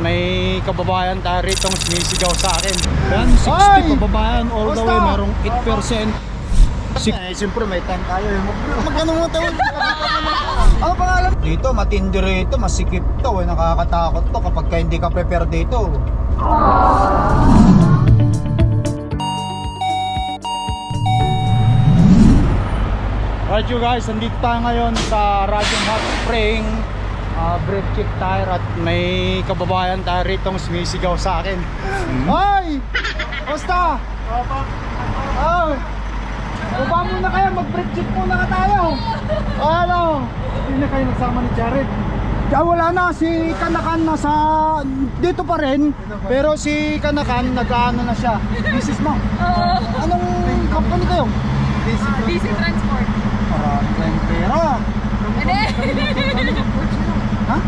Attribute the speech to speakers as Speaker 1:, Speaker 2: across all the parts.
Speaker 1: may kababayan tayo rito sumisigaw sa akin. Yan, 60
Speaker 2: Ay!
Speaker 1: kababayan all the
Speaker 2: Basta!
Speaker 1: way, merong 8%. Sik eh, siyempre may time tayo. eh. Mag- Magkano mo tayo? Ano pangalan? Dito, matindi rito, masikip to. Eh. Nakakatakot to kapag ka hindi ka prepare dito. Right you guys, nandito tayo ngayon sa Radium Hot Spring uh, Brake check tire at may kababayan tayo rito sumisigaw sa akin Hoy! Basta! Oh! Baba muna kayo, mag-brake check muna ka tayo Ano? Hindi na kayo nagsama ni Jared Ah, wala na, si Kanakan nasa dito pa rin Pero si Kanakan nag-ano na siya Business mo
Speaker 3: Oo.
Speaker 1: Anong company kayo?
Speaker 3: DC Transport.
Speaker 1: Marami kayong pera
Speaker 3: Hindi.
Speaker 1: Ha?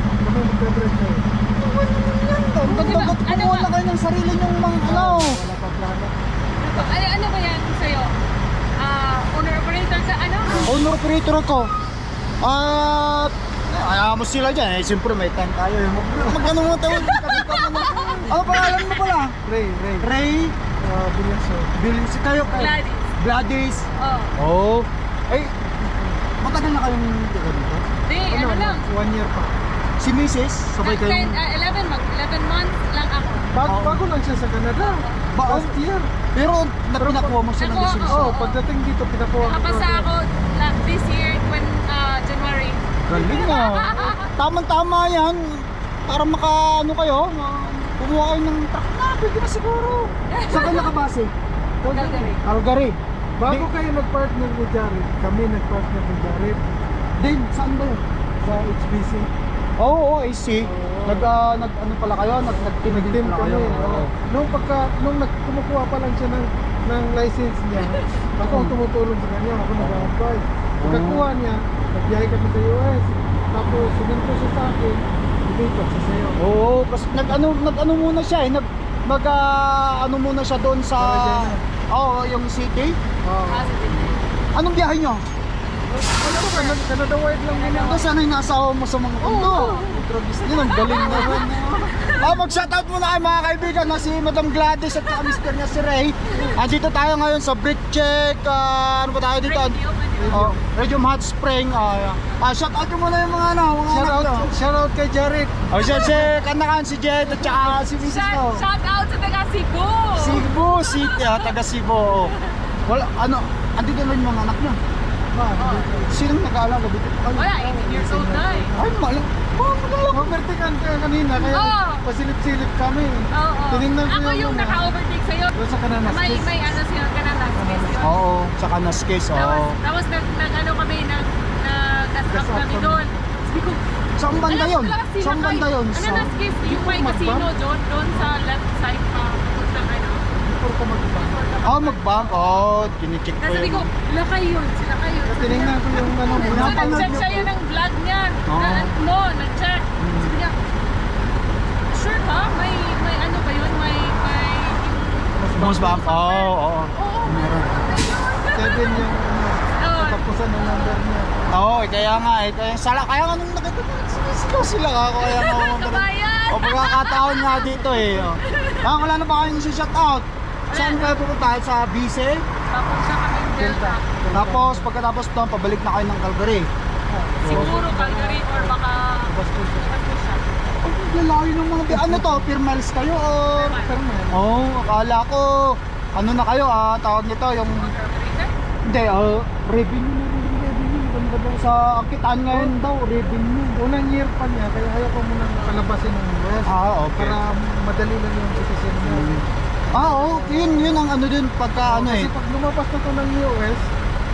Speaker 3: Ano ba? Ano
Speaker 1: Kumuha
Speaker 3: ba?
Speaker 1: na kayo ng sarili nyong mga ano
Speaker 3: ano, ano ba yan sa'yo? Ah, owner operator sa ano?
Speaker 1: Owner operator ko At Ayaw mo sila dyan eh Siyempre may time tayo eh Mag- Magkano mo tayo Ano pangalan mo pala?
Speaker 2: Ray, Ray.
Speaker 1: Ray
Speaker 2: Uh, Bilyaso.
Speaker 1: Bilis kayo kayo
Speaker 3: Gladys.
Speaker 1: Gladys
Speaker 3: Oh.
Speaker 1: Oh Ay Matagal na kayong dito?
Speaker 3: Di, ano lang.
Speaker 2: One year pa.
Speaker 1: Si Mrs. Sabay kayo
Speaker 3: Ten- ah, 11 mag 11 months lang ako.
Speaker 2: Bago,
Speaker 1: Oo.
Speaker 2: bago lang siya sa Canada.
Speaker 1: Ba-
Speaker 2: Last year.
Speaker 1: Pero na pinakuha mo siya ng
Speaker 3: Nakuha ko.
Speaker 2: Oh, pagdating dito, pinakuha ko.
Speaker 3: Nakapasa ako la- this year when ah, January.
Speaker 1: Galing na. Tamang-tama yan. Para maka ano kayo, ma- kumuha kayo ng truck na, pwede na siguro. Saan kayo nakabase?
Speaker 3: Calgary.
Speaker 1: Calgary.
Speaker 2: Bago kayo nag-partner ni Jared, kami nag-partner ni Jared
Speaker 1: Din, saan ba yun?
Speaker 2: sa HBC.
Speaker 1: Oo, oh, I see. Nag, ah, nag, ano pala kayo? Nag, Nag-team pala
Speaker 2: kami.
Speaker 1: kayo.
Speaker 2: oo. Nung pagka, nung nag, kumukuha pa lang siya ng, ng license niya, ako ang tumutulong sa kanya, ako nag-advise. Pagkakuha niya, nagbiyahe kami sa US. Tapos, suminto siya sa akin, lumipat siya sa'yo.
Speaker 1: Oo, kasi nag ano, nag ano muna siya eh. Nag, mag, ah, ano muna siya doon sa... Oo, yung city.
Speaker 2: Oo.
Speaker 3: Positive.
Speaker 1: Anong biyahe nyo?
Speaker 2: Ano to, Canada, Canada wide lang nila.
Speaker 1: Ano sana yung nasa mo sa mga kundo? Yun ang galing naman. Ah, mag-shoutout muna kayo mga kaibigan na si Madam Gladys at saka Mr. niya si Ray. Andito tayo ngayon sa Brick Check. ah, ano ba tayo dito? Oh, Radium Hot Spring. Ah, ah, shoutout ko muna yung mga ano, mga
Speaker 2: Shout
Speaker 1: anak
Speaker 2: out, shout out kay Jared.
Speaker 1: Oh, siya si Kanakan, si Jed at saka si Mrs.
Speaker 3: Shout,
Speaker 1: ko.
Speaker 3: shout out sa taga Cebu.
Speaker 1: Cebu City, ah, taga Cebu. Wala, ano, andito na yung mga anak niya.
Speaker 2: Ma.
Speaker 1: Sinong nag-aalaga dito pa kayo?
Speaker 3: Wala, 18 years old na eh.
Speaker 1: Ay, malang. Oh, malang.
Speaker 2: Overtaken ka kanina, kaya
Speaker 3: Oo.
Speaker 2: pasilip-silip kami.
Speaker 3: Oo.
Speaker 2: Tinignan ko
Speaker 3: Ako
Speaker 2: yung ano.
Speaker 3: naka-overtake sa'yo.
Speaker 2: Doon sa kananas.
Speaker 3: May, may ano siya, kanang space yun.
Speaker 1: Oo, tsaka na skis,
Speaker 3: Tapos,
Speaker 1: oo.
Speaker 3: tapos nag, nag, ano kami, nag, nag-gas
Speaker 2: Gas
Speaker 3: up kami doon. Sabi ko,
Speaker 1: Saan banda yun?
Speaker 3: ko
Speaker 1: Saan banda yun? Sa...
Speaker 3: na skip? Yung may casino doon, doon sa left side pa.
Speaker 2: Before ka mag-bank.
Speaker 1: Oh, mag-bank? Oh, kinicheck ko
Speaker 3: Tapos sabi ko,
Speaker 1: yun.
Speaker 3: sila kayo, sila kayo.
Speaker 2: Tinignan ko yung ano,
Speaker 3: So,
Speaker 2: pinapanood
Speaker 3: nag-check siya yun ng vlog niya.
Speaker 1: Oo.
Speaker 3: Na, no, nag-check. Sabi niya, sure ka? May, may ano ba yun? May, may,
Speaker 1: Boss bank? Oo, oo.
Speaker 3: oo,
Speaker 1: Meron.
Speaker 2: Seven yung ano,
Speaker 3: Oo.
Speaker 2: ng number niya.
Speaker 1: Oo, eh, kaya nga eh. Kaya, sala, kaya nga nung nakita sinisigaw sila ka. Kaya nga ako.
Speaker 3: Kabayan!
Speaker 1: O pagkakataon nga dito eh. Oh. Ah, wala na ba kayong shout out? Saan kayo pupunta? Sa Bise?
Speaker 3: Tapos siya kami Delta.
Speaker 1: Tapos pagkatapos doon, pabalik na kayo ng Calgary.
Speaker 3: Siguro Calgary or baka.
Speaker 1: Ang lalayo ng mga... Ano to? Miles kayo.
Speaker 2: Permanent.
Speaker 1: Oo, oh, akala ko... Ano na kayo ah, tawag nito yung... Hindi, ah, revenue na rin, revenue. Ganda daw sa kitaan ngayon daw, revenue.
Speaker 2: Unang year pa niya, kaya ayaw ko munang palabasin ng US.
Speaker 1: Ah, okay.
Speaker 2: Para madali lang yung citizen niya.
Speaker 1: Ah, oo, yun, yun ang ano dun pagka ano eh.
Speaker 2: Kasi pag lumabas na to ng US,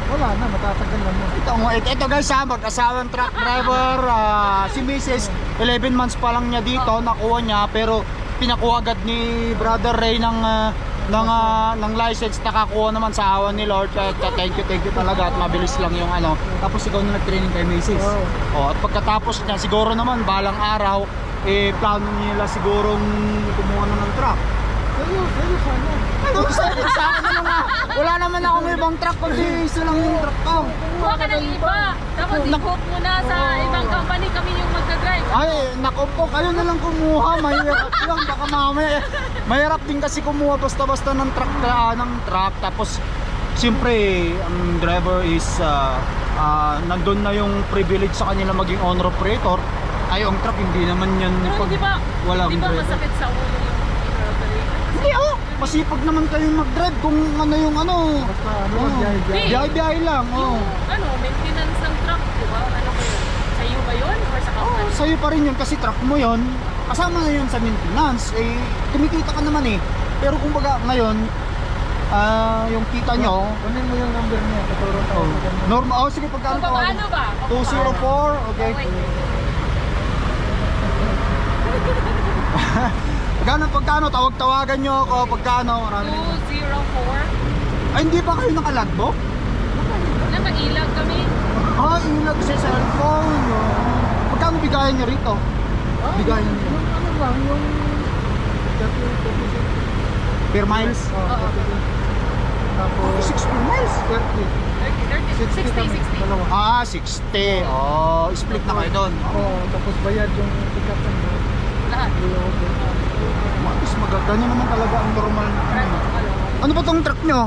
Speaker 2: wala na, matatagal na mo.
Speaker 1: Ito, ito, ito guys ha, mag-asawang truck driver, ah, si Mrs. 11 months pa lang niya dito, nakuha niya, pero pinakuha agad ni Brother Ray ng, ah, ng, ah, ng license, nakakuha naman sa awan ni Lord, kaya thank you, thank you talaga at mabilis lang yung ano. Tapos ikaw na nag-training kay Mrs.
Speaker 2: Oo.
Speaker 1: Oh, at pagkatapos niya, siguro naman, balang araw, eh, plano nila sigurong kumuha na ng truck. Ano, sa, sa akin na nga. Wala naman akong ibang truck kundi isa lang yung truck ko.
Speaker 3: Kuha ka ng iba. Tapos i-quote mo na sa ibang company kami yung magdadrive.
Speaker 1: Ay, nako po, kayo na lang kumuha. Mahirap lang. Baka mamaya. Mahirap din kasi kumuha basta-basta ng truck, ah, ng truck. Tapos, siyempre, ang driver is, ah, ah, nandun na yung privilege sa kanila maging owner operator. Ay, ang truck, hindi naman yan.
Speaker 3: Pero
Speaker 1: pag
Speaker 3: di ba,
Speaker 1: walang
Speaker 3: di ba masakit sa ulo yung operator?
Speaker 1: Hindi, oh. Masipag naman kayong mag-drive kung ano yung ano.
Speaker 2: Basta ano,
Speaker 1: Oh.
Speaker 2: biyahe-biyahe.
Speaker 1: Lang,
Speaker 3: Yung,
Speaker 1: oh.
Speaker 3: ano, maintenance ng truck, di ba? Ano ba yun? Sa iyo ba yun? Or sa
Speaker 1: Oh,
Speaker 3: company?
Speaker 1: sa'yo pa rin yun kasi truck mo yun. Kasama na yun sa maintenance. Eh, kumikita ka naman eh. Pero kumbaga ngayon, ah, yung kita nyo,
Speaker 2: Kunin mo yung number niya. Katuro ka.
Speaker 1: oh, normal, oh sige pagkano
Speaker 3: paano
Speaker 1: tawag?
Speaker 3: ba? Kung
Speaker 1: 204, okay.
Speaker 3: Okay.
Speaker 1: Pagkano, tawag-tawagan nyo ako, pagkano, marami.
Speaker 3: 204.
Speaker 1: Ay, hindi pa kayo nakalagbo?
Speaker 3: Na mag-ilag kami.
Speaker 1: Ah, ilag sa cellphone. Oh. Pagkano bigayan nyo rito?
Speaker 2: Ah,
Speaker 1: Bigayan nyo.
Speaker 2: Ano lang, yung... Dati yung 26.
Speaker 1: Per miles?
Speaker 2: Oh,
Speaker 3: Oo.
Speaker 2: 26. Tapos...
Speaker 1: 60 miles.
Speaker 2: 30.
Speaker 3: 30, 30,
Speaker 2: 60 kami.
Speaker 3: 60, 60.
Speaker 2: Dalawa.
Speaker 1: Ah, 60. Oh, split na kayo doon.
Speaker 2: Oo, tapos bayad yung pick-up ng
Speaker 3: Lahat.
Speaker 1: Mas maganda naman talaga ang normal. ano. Ba tong truck nyo?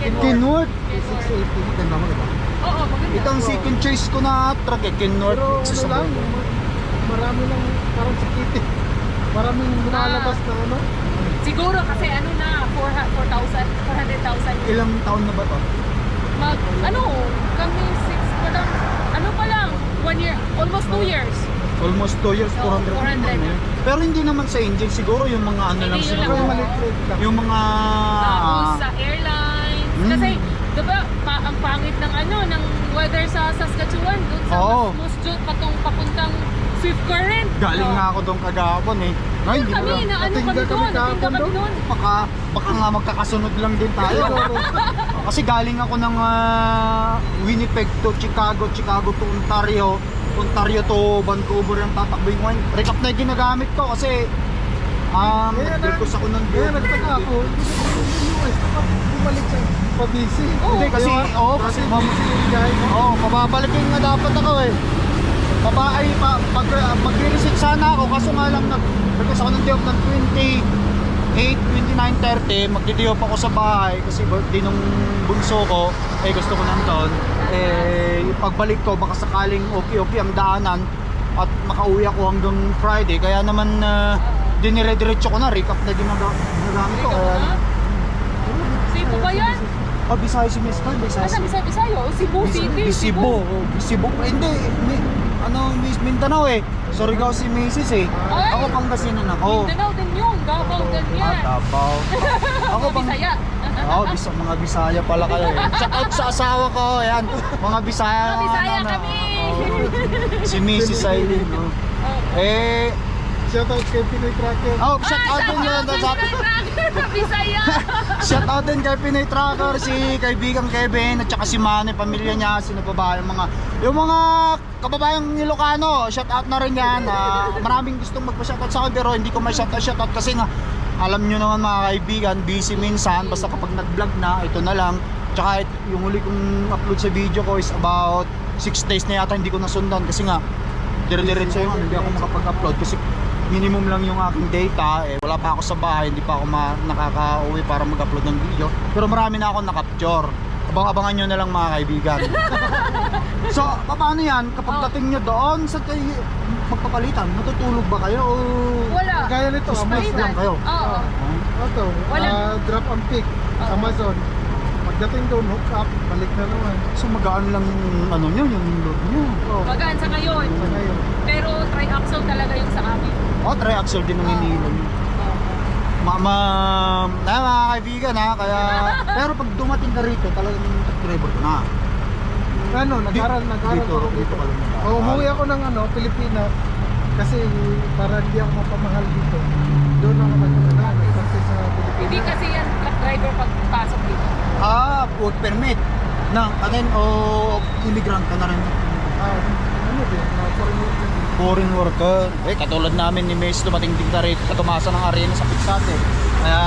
Speaker 3: Kenworth.
Speaker 1: Kenworth.
Speaker 3: Kenworth.
Speaker 2: 680.
Speaker 1: Ganda mo diba?
Speaker 3: Oo, maganda.
Speaker 1: Ito ang second choice ko na truck eh, Kenworth.
Speaker 2: Pero ano lang, marami lang parang sikiti. Maraming lumalabas na ano.
Speaker 3: Siguro kasi ano na, 400 4,000, 400,000.
Speaker 1: Ilang taon na ba to?
Speaker 3: Mag, ano, kami 6 pa lang, ano pa lang, 1 year, almost 2 years.
Speaker 1: Almost 2 years,
Speaker 3: Oo,
Speaker 1: 400.
Speaker 3: 400
Speaker 1: naman,
Speaker 3: na.
Speaker 1: eh. Pero hindi naman sa engine, siguro yung mga ano lang siguro.
Speaker 2: Maliit lang.
Speaker 1: Yung mga...
Speaker 3: Tapos sa airlines.
Speaker 1: Mm.
Speaker 3: Kasi, di ba, pa, ang pangit ng ano, ng weather sa Saskatchewan, doon sa
Speaker 1: Oo.
Speaker 3: Musjut, patong papuntang Swift Current.
Speaker 1: Galing
Speaker 3: Oo.
Speaker 1: nga ako doon kagapon eh. Ay, hindi
Speaker 3: Kami,
Speaker 1: ko
Speaker 3: na ano kami doon,
Speaker 2: kahapon
Speaker 3: kami
Speaker 2: doon.
Speaker 3: doon.
Speaker 1: Baka, baka nga magkakasunod lang din tayo. Kasi galing ako ng ah, Winnipeg to Chicago, Chicago to Ontario, Ontario to Vancouver yung tatakbo yung wine. Recap na yung ginagamit ko kasi um,
Speaker 2: yeah,
Speaker 1: nagkos ako ng
Speaker 2: beer. Yeah, nagtaka ako. Bumalik sa pabisi.
Speaker 1: Oo, Hindi, kasi, oo, oh,
Speaker 2: kasi,
Speaker 1: oo, oh, mababalik yung nga dapat ako eh. Baba ay, pag, pag, pag, pag sana ako, kaso nga lang, nag, nagkos ako ng job ng 20, 8, 29, 30 ako sa bahay kasi birthday nung bunso ko eh gusto ko ng taon eh pagbalik ko baka sakaling okay okay ang daanan at makauwi ako hanggang Friday kaya naman uh, dinire-diretso ko na recap na din nagamit ko kaya
Speaker 3: Cebu ba yan?
Speaker 1: Ah, Bisaya si Miss Tal, Bisaya.
Speaker 3: Ano,
Speaker 1: ah,
Speaker 3: Bisaya, oh, Cebu City,
Speaker 1: Cebu. Oh, Cebu, hindi ano, Miss Mindanao eh. Surigao si Mrs. eh.
Speaker 3: Ay!
Speaker 1: Ako Pangasinan ako.
Speaker 3: Mindanao din yun, Davao din
Speaker 1: Ah,
Speaker 3: yan.
Speaker 1: Davao. Ako pang...
Speaker 3: Bisaya.
Speaker 1: Oo, bisa, mga Bisaya pala kayo eh. Shout out sa asawa ko, ayan. Mga Bisaya.
Speaker 3: Mga Bisaya kami.
Speaker 1: oo. si Mrs. Aileen. no?
Speaker 3: Oh.
Speaker 1: Eh,
Speaker 2: Shoutout kay Pinoy Tracker.
Speaker 1: oh, shout out din yun.
Speaker 3: Sa
Speaker 1: Sa,
Speaker 3: Bisaya.
Speaker 1: shout out din kay Pinoy Tracker, si kaibigang Kevin, at saka si Manny, pamilya niya, sino pa ba, yung mga, yung mga kababayang Ilocano, shout out na rin yan. Ah, maraming gustong magpa-shoutout sa akin, pero hindi ko may shoutout shoutout kasi nga, alam nyo naman mga kaibigan, busy minsan, basta kapag nag-vlog na, ito na lang. Tsaka it- yung huli kong upload sa video ko is about 6 days na yata hindi ko nasundan kasi nga, dire-diretso yung ano, hindi ako makapag-upload kasi minimum lang yung aking data eh wala pa ako sa bahay hindi pa ako nakaka-uwi para mag-upload ng video pero marami na ako na-capture abang-abangan nyo na lang mga kaibigan so paano yan kapag
Speaker 3: Oh.
Speaker 1: dating nyo doon sa kayo magpapalitan matutulog ba kayo o
Speaker 3: Wala.
Speaker 2: Kaya nito, Amazon.
Speaker 1: lang kayo
Speaker 3: Oo.
Speaker 2: Ito,
Speaker 3: Walang-
Speaker 2: ah, drop and pick.
Speaker 3: Oo.
Speaker 2: Amazon. Pagdating doon, hook up, balik na naman.
Speaker 1: so magaan lang yung ano nyo yung load nyo
Speaker 2: Oh,
Speaker 3: Magaan sa ngayon.
Speaker 2: sa ngayon.
Speaker 3: Pero tri-axle talaga yung sa amin.
Speaker 1: oh tri-axle din ang
Speaker 3: Oo.
Speaker 1: hinihila nyo. Mama, na mga kaibigan ha, kaya pero pag dumating ka rito, talagang driver ka na.
Speaker 2: Ano, nag-aral, nag-aral
Speaker 1: Dito,
Speaker 2: ako
Speaker 1: dito ka lang nag-aral.
Speaker 2: Oh, umuwi ako ng ano, Pilipinas. Kasi para hindi ako mapamahal dito. Doon ako nag ano, nag-practice sa Pilipinas.
Speaker 3: Hindi kasi yan truck driver pagpasok dito.
Speaker 1: Ah, work permit. Na, kanin o immigrant ka na rin.
Speaker 2: Ah, ano din, uh, foreign worker din.
Speaker 1: Foreign worker. Eh, katulad namin ni Mace, dumating din ka rito sa tumasa ng arena sa Pixate. Kaya,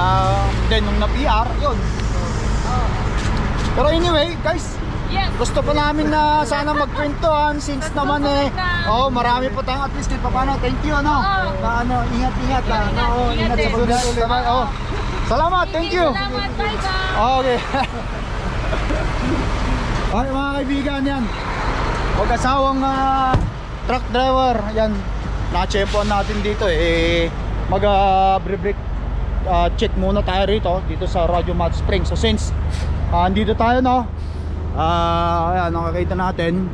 Speaker 1: then nung na-PR, yun. Pero anyway, guys,
Speaker 3: Yes.
Speaker 1: gusto pa namin na sana magkwentuhan since naman eh. Oh, marami pa tayong at least kahit paano. Thank you, ano.
Speaker 3: Oo.
Speaker 1: Na ano, ingat-ingat.
Speaker 3: Ingat,
Speaker 1: ah.
Speaker 3: ingat,
Speaker 1: Oo,
Speaker 3: ingat
Speaker 1: ingat sa
Speaker 3: din.
Speaker 1: pagdating. Sabay, oh. Salamat, thank you.
Speaker 3: Salamat. Bye-bye.
Speaker 1: Okay. Ay, mga kaibigan yan. Huwag asawang ah, truck driver. Yan. Nakachempoan natin dito eh. Mag uh, break ah, check muna tayo rito. Dito sa Radyo Mat Spring. So since ah, andito tayo no. Ah, ayan, nakakita natin.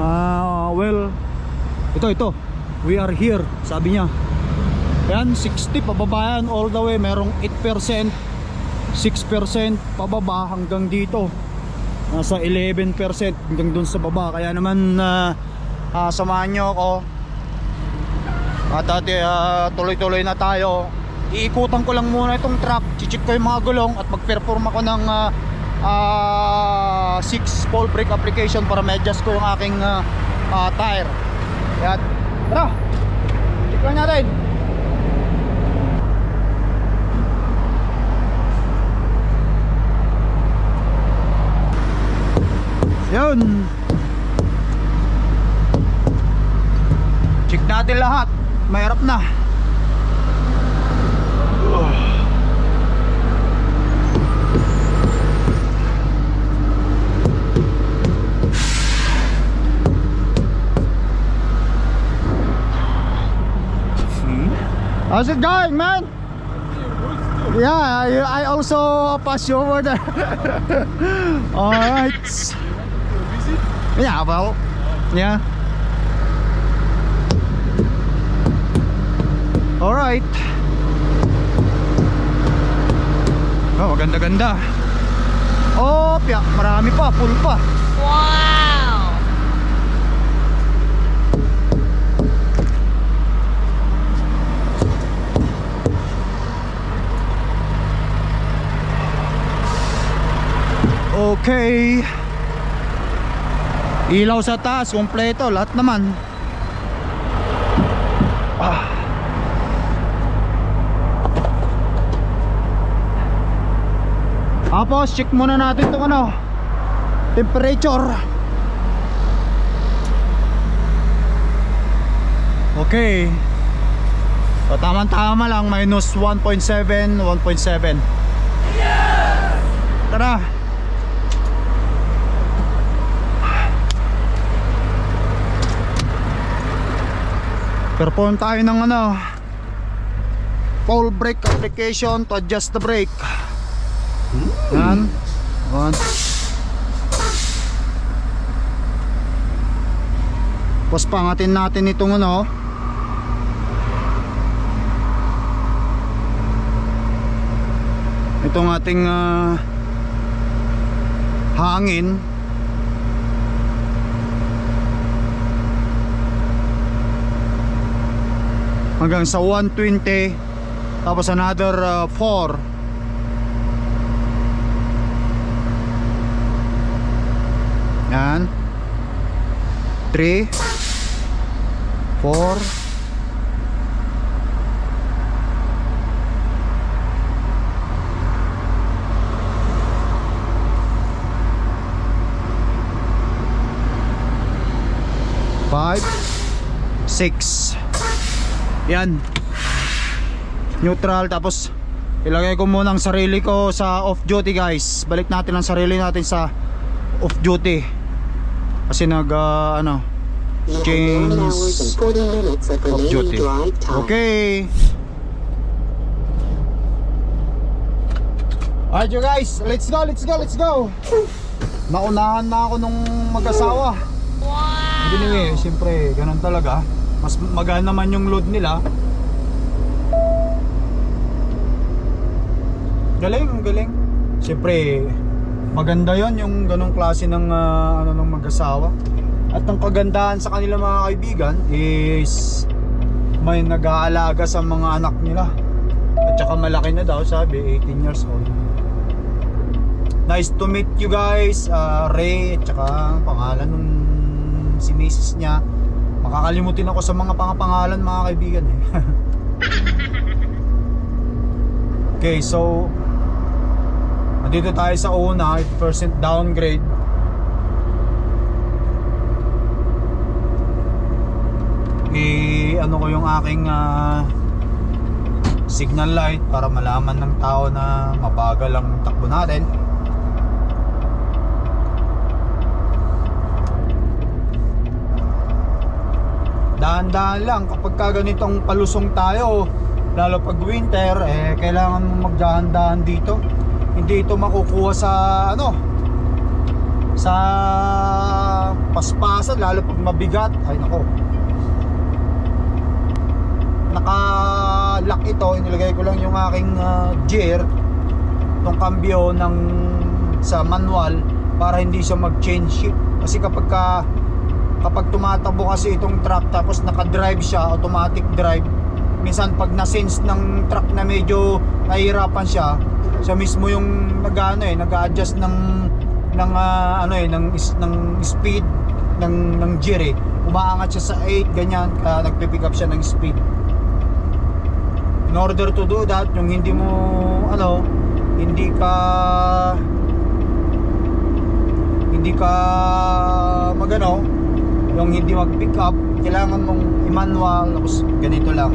Speaker 1: Ah, well, ito ito. We are here, sabi niya. Ayan, 60 pababa yan all the way. Merong 8%, 6% pababa hanggang dito. Nasa 11% hanggang dun sa baba. Kaya naman ah, ah, samahan nyo ako. At ate, ah, tuloy-tuloy na tayo. Iikutan ko lang muna itong truck. Chichik ko yung mga gulong at mag-perform ako ng 6 ball brake application para ma-adjust ko yung aking ah, ah, tire. Ayan. Tara! Check lang natin. Yun. Check natin lahat. Mahirap na. How's it going, man? Yeah, I, also pass you over there. All right. Yeah, well, yeah. All right. Oh, ganda-ganda. Oh, pya, marami pa, full pa.
Speaker 3: Wow.
Speaker 1: Okay. Ilaw sa taas, kompleto, lahat naman. Ah. Tapos, check muna natin itong ano, temperature. Okay. So, tama-tama lang, minus 1.7, 1.7. Tara. Perform tayo ng ano Full brake application to adjust the brake. Yan. One Tapos pangatin natin itong ano. Itong ating ah, hangin hanggang sa 120 tapos another uh, 4 yan. 3 4 5 6 yan. Neutral tapos ilagay ko muna ang sarili ko sa off duty guys. Balik natin ang sarili natin sa off duty. Kasi nag uh, ano change off duty. Okay. Alright you guys. Let's go let's go let's go. Naunahan na ako nung mag-asawa.
Speaker 3: Wow.
Speaker 1: Anyway, siyempre, ganun talaga. Mas magaan naman yung load nila. Galing, galing. Siyempre, maganda yon yung ganong klase ng ah, ano ng mag-asawa. At ang kagandahan sa kanila mga kaibigan is may nag-aalaga sa mga anak nila. At saka malaki na daw, sabi, 18 years old. Nice to meet you guys, ah, Ray, at saka ang pangalan nung si misis niya. Makakalimutin ako sa mga pangapangalan mga kaibigan eh. Okay, so Nandito tayo sa una, 8% downgrade. I ano ko yung aking ah, signal light para malaman ng tao na mabagal ang takbo natin. Dahan-dahan lang kapag ka ganitong palusong tayo, lalo pag winter, eh kailangan mo magdahan-dahan dito. Hindi ito makukuha sa ano sa paspasan lalo pag mabigat. Ay nako. Naka-lock ito, inilagay ko lang yung aking ah, gear tong cambio ng sa manual para hindi siya mag-change shift kasi kapag ka kapag tumatakbo kasi itong truck tapos naka-drive siya, automatic drive minsan pag na-sense ng truck na medyo nahihirapan siya siya mismo yung nag-ano eh, nag-adjust ng ng ah, ano eh, ng, is- ng speed ng ng gear eh. Umaangat siya sa 8 ganyan, kaya nagpe-pick up siya ng speed. In order to do that, yung hindi mo ano, hindi ka hindi ka magano, yung hindi mag-pick up, kailangan mong i-manual tapos ganito lang.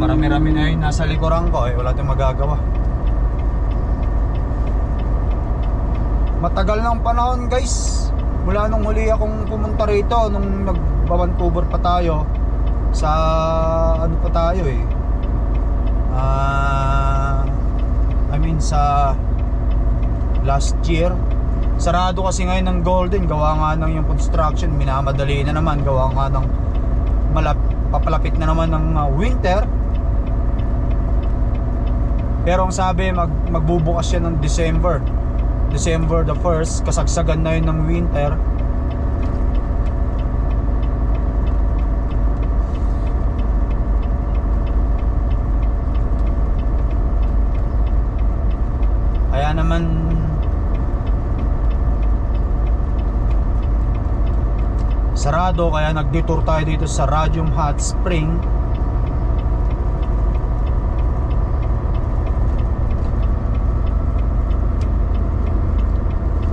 Speaker 1: Marami-rami na yung nasa likuran ko eh, wala tayong magagawa. Matagal ng panahon guys. Mula nung huli akong pumunta rito, nung nagbabantuber pa tayo sa ano pa tayo eh. Ah, I mean sa last year. Sarado kasi ngayon ng Golden, gawa nga ng yung construction, minamadali na naman, gawa nga ng malap, papalapit na naman ng ah, winter. Pero ang sabi, mag, magbubukas siya ng December. December the 1st, kasagsagan na yun ng winter. Kaya naman sarado kaya nag-detour tayo dito sa Radium Hot Spring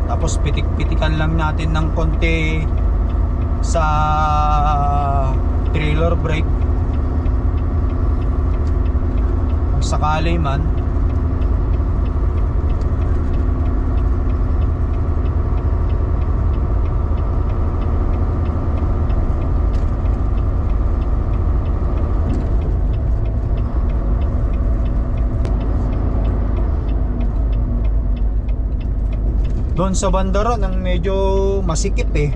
Speaker 1: Tapos pitik-pitikan lang natin ng konti sa trailer brake. Kung sakali man. Doon sa banda ron, ang medyo masikip eh.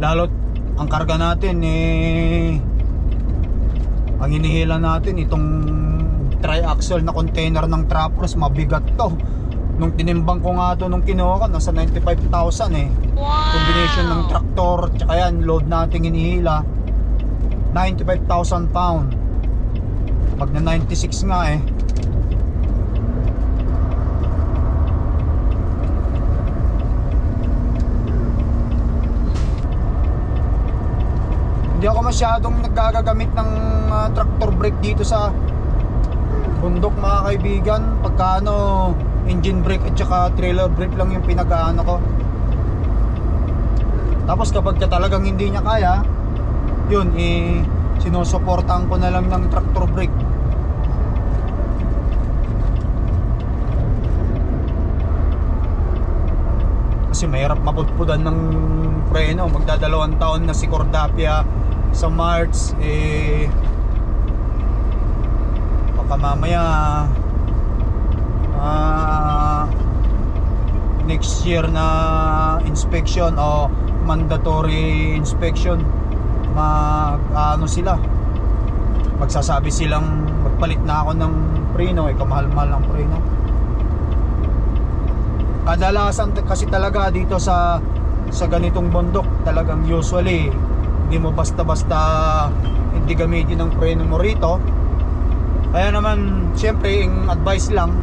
Speaker 1: Lalo't ang karga natin eh ang hinihila natin itong tri-axle na container ng Trappers mabigat to. Nung tinimbang ko nga to nung kinuha ko nasa 95,000 eh. Combination ng traktor tsaka yan load nating hinihila 95,000 pound. Pag na 96 nga eh. Hindi ako masyadong naggagamit ng ah, tractor brake dito sa bundok mga kaibigan. Pagka ano, engine brake at saka trailer brake lang yung pinag-ano ko. Tapos kapag ka talagang hindi niya kaya, yun, eh, sinusuportahan ko na lang ng tractor brake. Kasi mahirap mapudpudan ng preno. Magdadalawang taon na si Cordapia sa March. Eh, baka mamaya ah, next year na inspection o mandatory inspection mag ano sila magsasabi silang magpalit na ako ng preno eh kamahal-mahal ng preno kadalasan kasi talaga dito sa sa ganitong bundok talagang usually hindi mo basta-basta hindi gamitin ng preno mo rito. Kaya naman syempre yung advice lang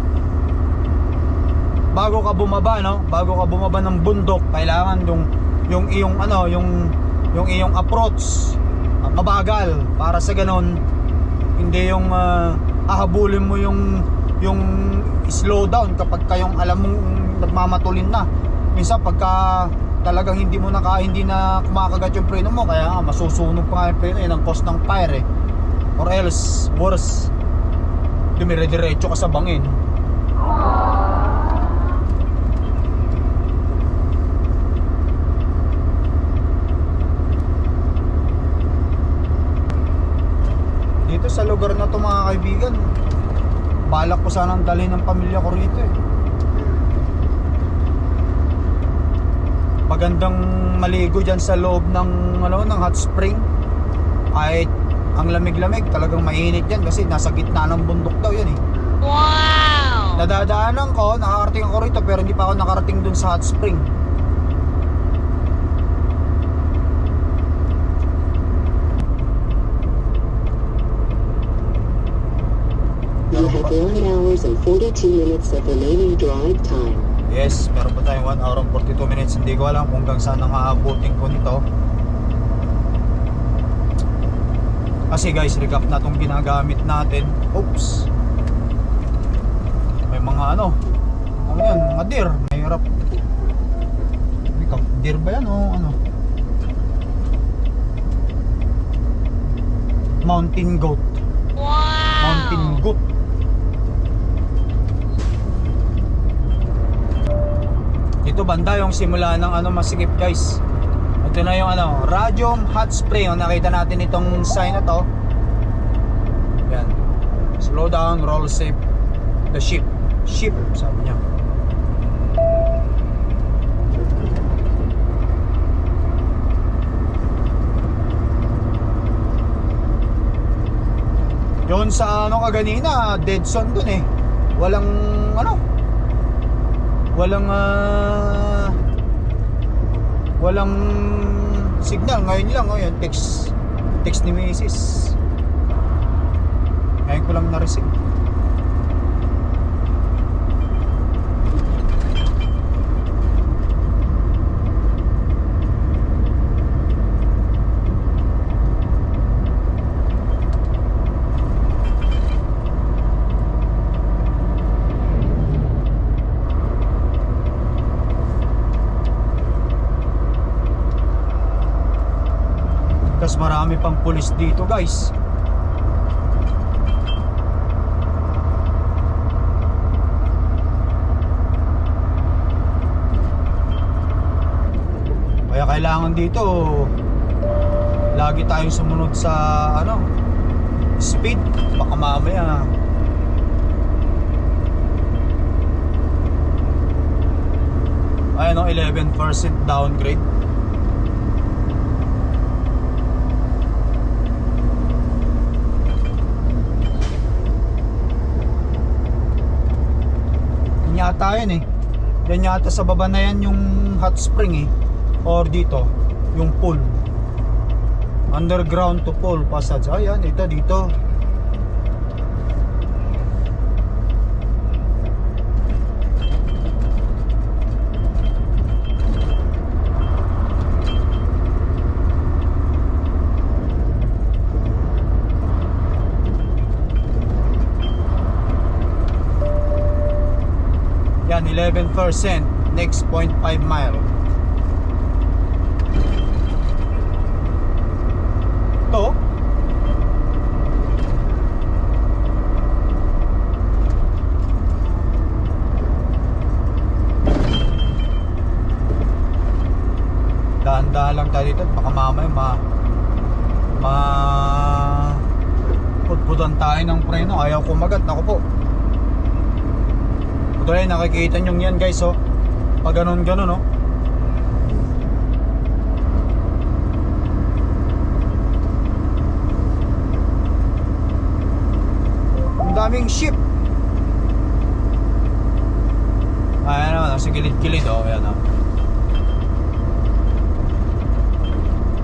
Speaker 1: bago ka bumaba no? Bago ka bumaba ng bundok kailangan yung yung iyong ano yung yung iyong approach ah, mabagal. Para sa ganon hindi yung ah, hahabulin mo yung yung slow down kapag kayong alam mong nagmamatulin na minsan pagka talagang hindi mo na ka, hindi na kumakagat yung preno mo kaya nga masusunog pa nga yung preno yun ang cause ng fire eh. Or else worse dumire-diretso ka sa bangin. Dito sa lugar na to mga kaibigan balak ko sanang dalhin ng pamilya ko rito eh magandang maligo dyan sa loob ng ano ng hot spring ay ang lamig-lamig talagang mainit yan kasi nasa gitna ng bundok daw yan eh
Speaker 3: Wow!
Speaker 1: nadadaanan ko nakakarating ako rito pero hindi pa ako nakarating dun sa hot spring
Speaker 4: You have 1 hours and 42 minutes of remaining drive time.
Speaker 1: Yes, meron pa tayong 1 hour and 42 minutes. Hindi ko alam kung hanggang saan ang aabutin ko nito. Kasi guys, recap na itong ginagamit natin. Oops. May mga ano. Ano yan? Mga deer. Mahirap. Recap. Deer ba yan o ano? Mountain goat. Mountain goat. Dito banda yung simula ng ano masikip guys. Ito na yung ano, Radium Hot Spring. Yung nakita natin itong sign na to. Yan. Slow down, roll safe. The ship. Ship, sabi niya. Yun sa ano kaganina, dead zone dun eh. Walang ano, walang ah, walang signal ngayon lang oh yan text text ni Mrs. ngayon ko lang na-receive Marami pang pulis dito guys. Kaya kailangan dito lagi tayong sumunod sa ano speed baka mamaya ayun o 11% downgrade yata yan eh. Yan yata sa baba na yan yung hot spring eh. Or dito, yung pool. Underground to pool passage. Ayan, ito dito. Yan, 11%. Next 0.5 mile. To? Dahan-dahan lang tayo dito. Baka mamaya ma... Ma... Putputan tayo ng preno. Ayaw kumagat. Naku po. Rin, nakikita nyo yan guys oh. Pag ganun ganun oh. Ang daming ship. Ayan naman, sa gilid-gilid oh. Ayan oh.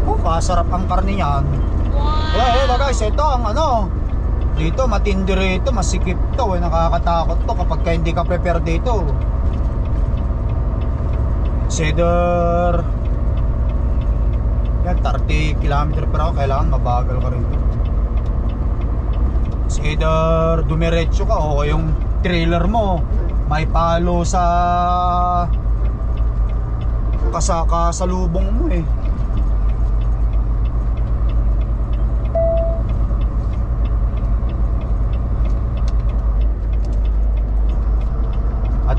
Speaker 1: Oh, kasarap ang karne niyan. Eh, eh, guys, ito ang ano. Dito, matindi rito, masikip to. Eh, nakakatakot to kapag ka hindi ka prepare dito. Cedar. Yan, 30 km per hour, kailangan mabagal ka. It's either dumiretso ka o yung trailer mo may palo sa kasaka sa lubong mo eh.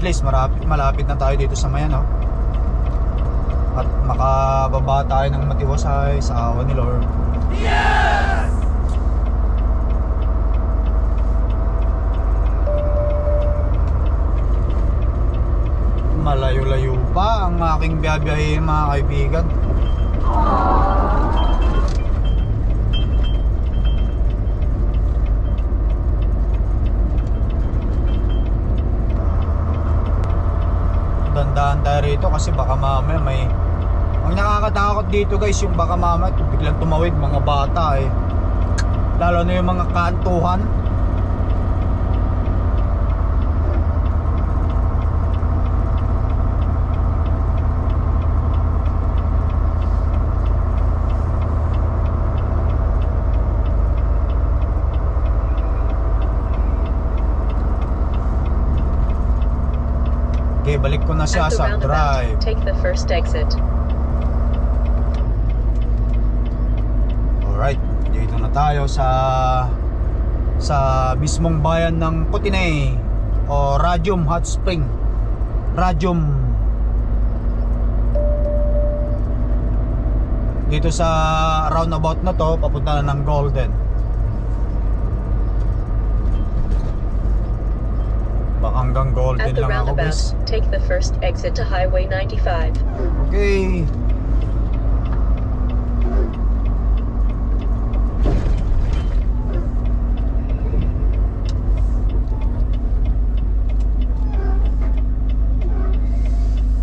Speaker 1: At least marapit, malapit na tayo dito sa Mayan, no? At makababa tayo ng matiwasay sa awa ni Lord. Malayo-layo pa ang aking biyabiyahe mga kaibigan. Dandaan rito kasi baka mamaya may ang nakakatakot dito guys yung baka mamaya biglang tumawid mga bata eh. Lalo na yung mga kantuhan Okay, balik ko na siya
Speaker 5: At
Speaker 1: sa drive.
Speaker 5: take the first exit.
Speaker 1: Alright, dito na tayo sa sa mismong bayan ng Putinay o Radium Hot Spring. Radium Dito sa roundabout na to, papunta na ng Golden. Baka hanggang Golden
Speaker 5: At the
Speaker 1: lang ako guys.
Speaker 5: take the first exit to Highway 95.
Speaker 1: Okay.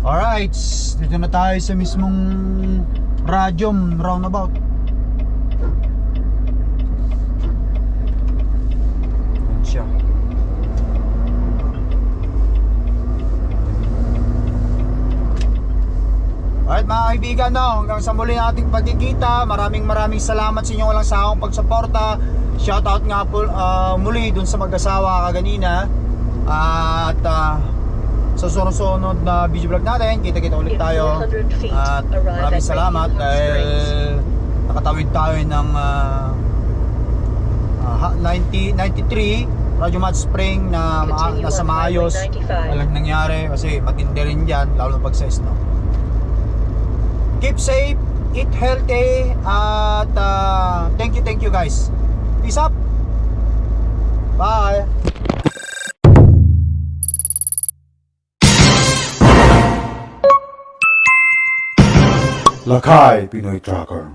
Speaker 1: Alright, dito na tayo sa mismong Radium roundabout. Yan siya. Alright mga kaibigan, no, hanggang sa muli nating pagkikita, maraming maraming salamat sa inyong walang sawang pagsuporta. Shoutout nga po ah, muli dun sa mag-asawa kaganina. at ah, sa sunod-sunod na video vlog natin, kita-kita ulit
Speaker 5: In
Speaker 1: tayo.
Speaker 5: 400 feet,
Speaker 1: At maraming
Speaker 5: at
Speaker 1: salamat dahil nakatawid tayo ng ah, ah, 90, 93 Radyo Mat Spring na ma- nasa maayos
Speaker 5: 95.
Speaker 1: walang nangyari kasi matindi rin dyan lalo na pag sa snow keep safe eat healthy at ah, thank you thank you guys. Peace up. Bye.
Speaker 6: Lakay Pinoy Tracker